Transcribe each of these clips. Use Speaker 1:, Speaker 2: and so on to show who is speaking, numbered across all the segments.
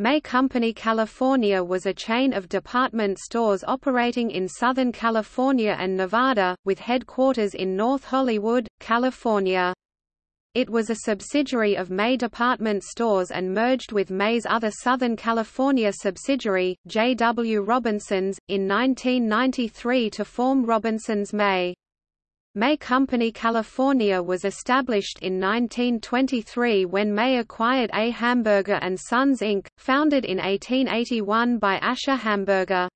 Speaker 1: May Company California was a chain of department stores operating in Southern California and Nevada, with headquarters in North Hollywood, California. It was a subsidiary of May Department Stores and merged with May's other Southern California subsidiary, J. W. Robinson's, in 1993 to form Robinson's May. May Company California was established in 1923 when May acquired A. Hamburger & Sons Inc., founded in 1881 by Asher Hamburger.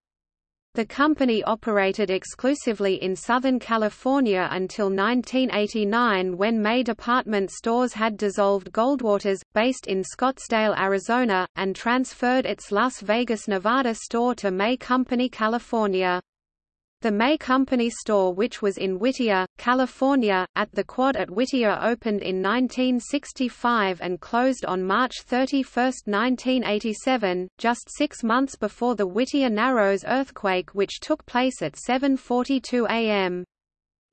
Speaker 1: The company operated exclusively in Southern California until 1989 when May department stores had dissolved Goldwater's, based in Scottsdale, Arizona, and transferred its Las Vegas, Nevada store to May Company California. The May Company store which was in Whittier, California, at the Quad at Whittier opened in 1965 and closed on March 31, 1987, just six months before the Whittier Narrows earthquake which took place at 7.42 am.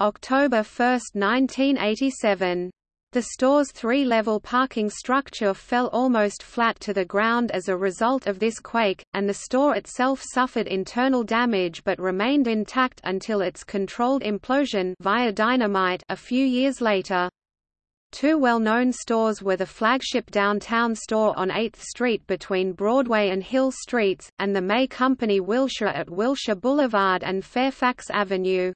Speaker 1: October 1, 1987. The store's three-level parking structure fell almost flat to the ground as a result of this quake, and the store itself suffered internal damage but remained intact until its controlled implosion via dynamite a few years later. Two well-known stores were the flagship downtown store on 8th Street between Broadway and Hill Streets, and the May Company Wilshire at Wilshire Boulevard and Fairfax Avenue.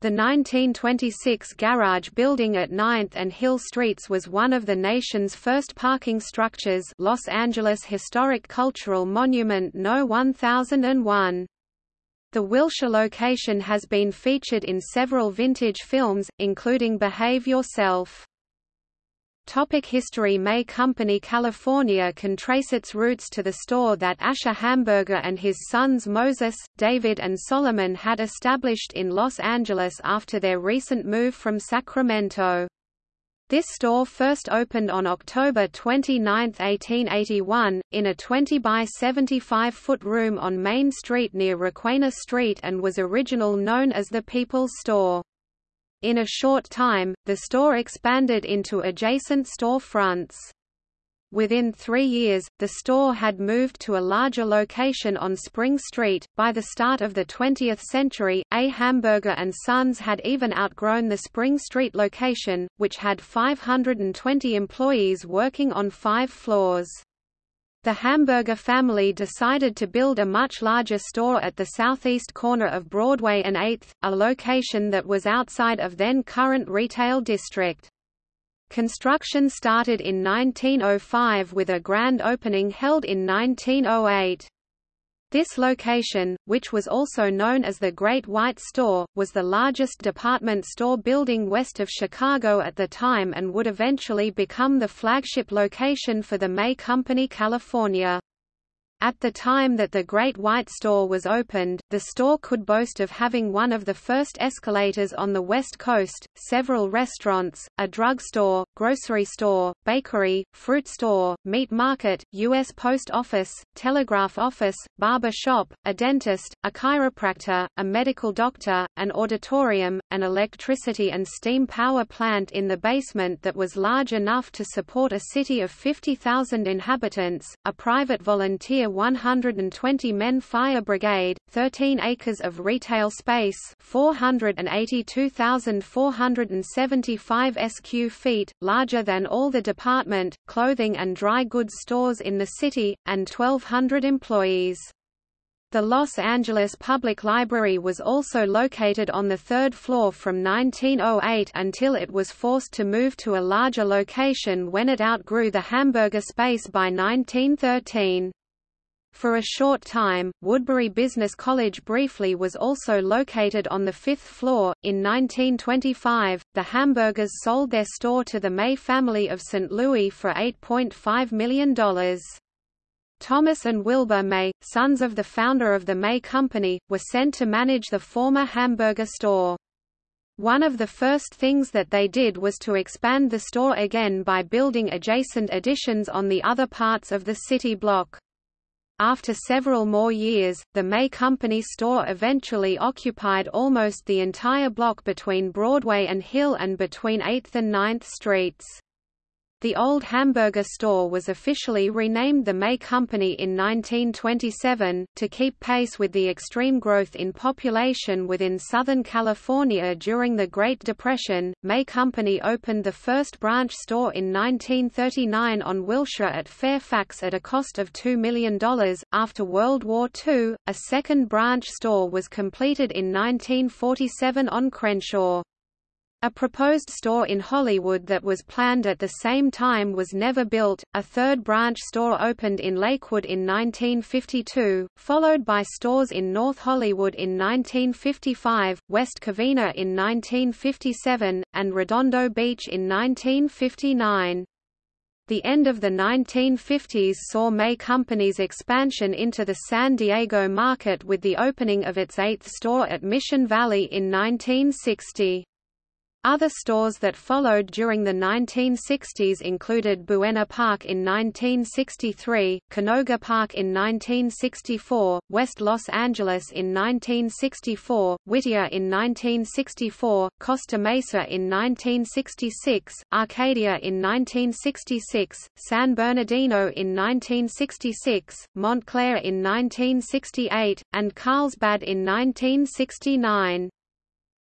Speaker 1: The 1926 garage building at 9th and Hill Streets was one of the nation's first parking structures Los Angeles Historic Cultural Monument No. 1001. The Wilshire location has been featured in several vintage films, including Behave Yourself. Topic history May Company California can trace its roots to the store that Asher Hamburger and his sons Moses, David and Solomon had established in Los Angeles after their recent move from Sacramento. This store first opened on October 29, 1881, in a 20 by 75 foot room on Main Street near Requena Street and was original known as the People's Store. In a short time, the store expanded into adjacent store fronts. Within three years, the store had moved to a larger location on Spring Street. By the start of the 20th century, A. Hamburger and Sons had even outgrown the Spring Street location, which had 520 employees working on five floors. The Hamburger family decided to build a much larger store at the southeast corner of Broadway and 8th, a location that was outside of then current retail district. Construction started in 1905 with a grand opening held in 1908. This location, which was also known as the Great White Store, was the largest department store building west of Chicago at the time and would eventually become the flagship location for the May Company California. At the time that the Great White Store was opened, the store could boast of having one of the first escalators on the West Coast, several restaurants, a drugstore, grocery store, bakery, fruit store, meat market, U.S. Post Office, telegraph office, barber shop, a dentist, a chiropractor, a medical doctor, an auditorium, an electricity and steam power plant in the basement that was large enough to support a city of 50,000 inhabitants, a private volunteer 120 men fire brigade, 13 acres of retail space 482,475 sq feet, larger than all the department, clothing and dry goods stores in the city, and 1,200 employees. The Los Angeles Public Library was also located on the third floor from 1908 until it was forced to move to a larger location when it outgrew the Hamburger space by 1913. For a short time, Woodbury Business College briefly was also located on the fifth floor. In 1925, the Hamburgers sold their store to the May family of St. Louis for $8.5 million. Thomas and Wilbur May, sons of the founder of the May Company, were sent to manage the former Hamburger store. One of the first things that they did was to expand the store again by building adjacent additions on the other parts of the city block. After several more years, the May Company store eventually occupied almost the entire block between Broadway and Hill and between 8th and 9th Streets. The old hamburger store was officially renamed the May Company in 1927, to keep pace with the extreme growth in population within Southern California during the Great Depression. May Company opened the first branch store in 1939 on Wilshire at Fairfax at a cost of $2 million. After World War II, a second branch store was completed in 1947 on Crenshaw. A proposed store in Hollywood that was planned at the same time was never built. A third branch store opened in Lakewood in 1952, followed by stores in North Hollywood in 1955, West Covina in 1957, and Redondo Beach in 1959. The end of the 1950s saw May Company's expansion into the San Diego market with the opening of its eighth store at Mission Valley in 1960. Other stores that followed during the 1960s included Buena Park in 1963, Canoga Park in 1964, West Los Angeles in 1964, Whittier in 1964, Costa Mesa in 1966, Arcadia in 1966, San Bernardino in 1966, Montclair in 1968, and Carlsbad in 1969.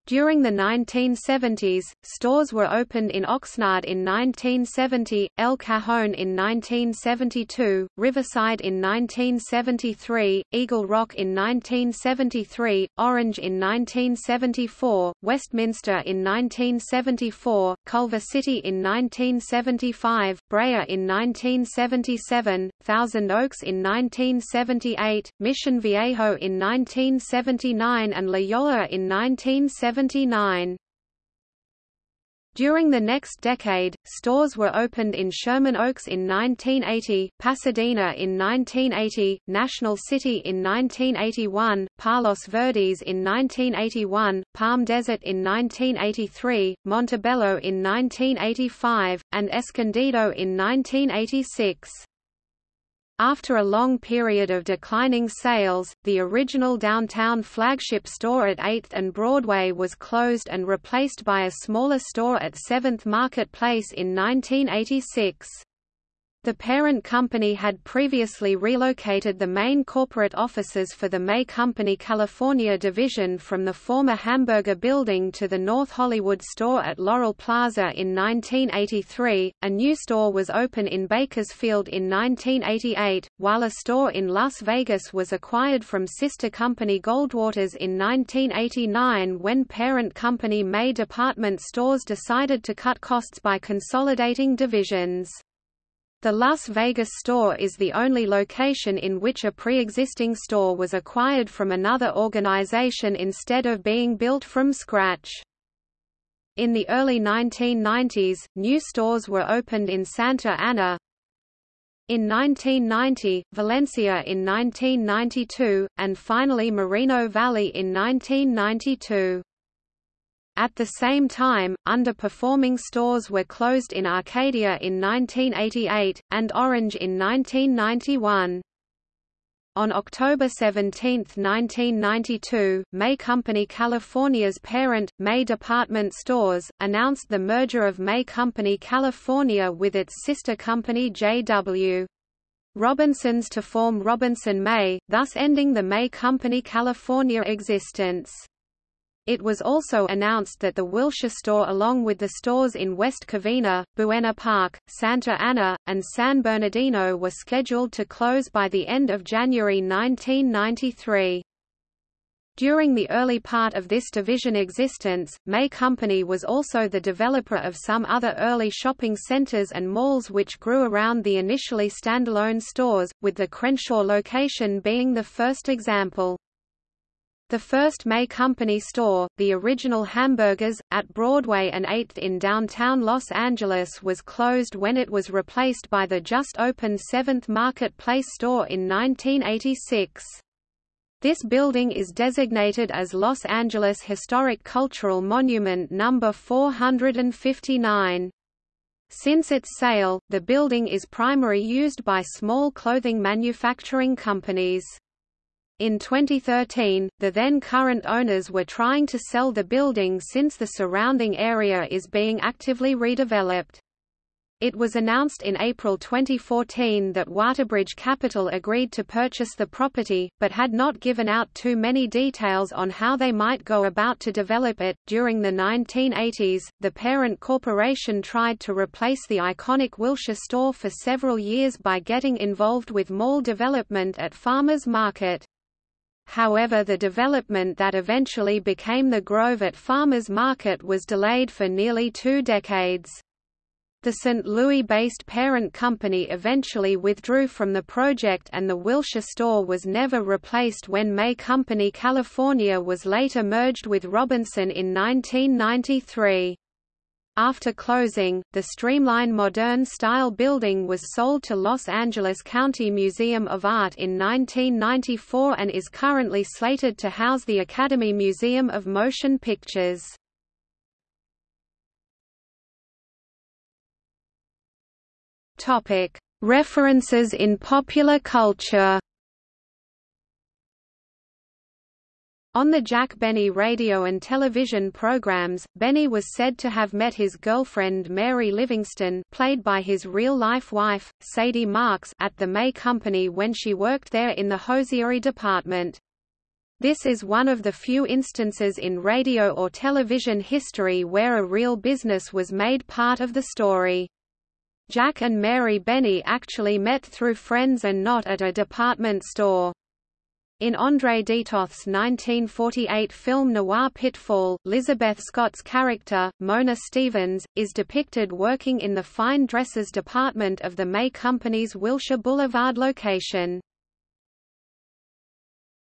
Speaker 1: During the 1970s, stores were opened in Oxnard in 1970, El Cajon in 1972, Riverside in 1973, Eagle Rock in 1973, Orange in 1974, Westminster in 1974, Culver City in 1975, Brea in 1977, Thousand Oaks in 1978, Mission Viejo in 1979 and La Loyola in 1970. 79. During the next decade, stores were opened in Sherman Oaks in 1980, Pasadena in 1980, National City in 1981, Palos Verdes in 1981, Palm Desert in 1983, Montebello in 1985, and Escondido in 1986. After a long period of declining sales, the original downtown flagship store at 8th and Broadway was closed and replaced by a smaller store at 7th Market Place in 1986. The parent company had previously relocated the main corporate offices for the May Company California division from the former Hamburger building to the North Hollywood store at Laurel Plaza in 1983. A new store was open in Bakersfield in 1988, while a store in Las Vegas was acquired from sister company Goldwaters in 1989 when parent company May department stores decided to cut costs by consolidating divisions. The Las Vegas store is the only location in which a pre-existing store was acquired from another organization instead of being built from scratch. In the early 1990s, new stores were opened in Santa Ana, in 1990, Valencia in 1992, and finally Moreno Valley in 1992. At the same time, underperforming stores were closed in Arcadia in 1988, and Orange in 1991. On October 17, 1992, May Company California's parent, May Department Stores, announced the merger of May Company California with its sister company J.W. Robinson's to form Robinson May, thus ending the May Company California existence. It was also announced that the Wilshire store along with the stores in West Covina, Buena Park, Santa Ana, and San Bernardino were scheduled to close by the end of January 1993. During the early part of this division existence, May Company was also the developer of some other early shopping centers and malls which grew around the initially standalone stores, with the Crenshaw location being the first example. The first May Company store, the original Hamburgers, at Broadway and 8th in downtown Los Angeles was closed when it was replaced by the just-opened 7th Market Place store in 1986. This building is designated as Los Angeles Historic Cultural Monument No. 459. Since its sale, the building is primarily used by small clothing manufacturing companies. In 2013, the then current owners were trying to sell the building since the surrounding area is being actively redeveloped. It was announced in April 2014 that Waterbridge Capital agreed to purchase the property, but had not given out too many details on how they might go about to develop it. During the 1980s, the parent corporation tried to replace the iconic Wilshire store for several years by getting involved with mall development at Farmers Market. However the development that eventually became the Grove at Farmers Market was delayed for nearly two decades. The St. Louis-based parent company eventually withdrew from the project and the Wilshire store was never replaced when May Company California was later merged with Robinson in 1993. After closing, the streamlined modern-style building was sold to Los Angeles County Museum of Art in 1994 and is currently slated to house the Academy Museum of Motion Pictures. References in popular culture. On the Jack Benny radio and television programs, Benny was said to have met his girlfriend Mary Livingstone played by his real-life wife, Sadie Marks at the May Company when she worked there in the hosiery department. This is one of the few instances in radio or television history where a real business was made part of the story. Jack and Mary Benny actually met through friends and not at a department store. In André de Toth's 1948 film Noir Pitfall, Lizabeth Scott's character, Mona Stevens, is depicted working in the fine dresses department of the May Company's Wilshire Boulevard location.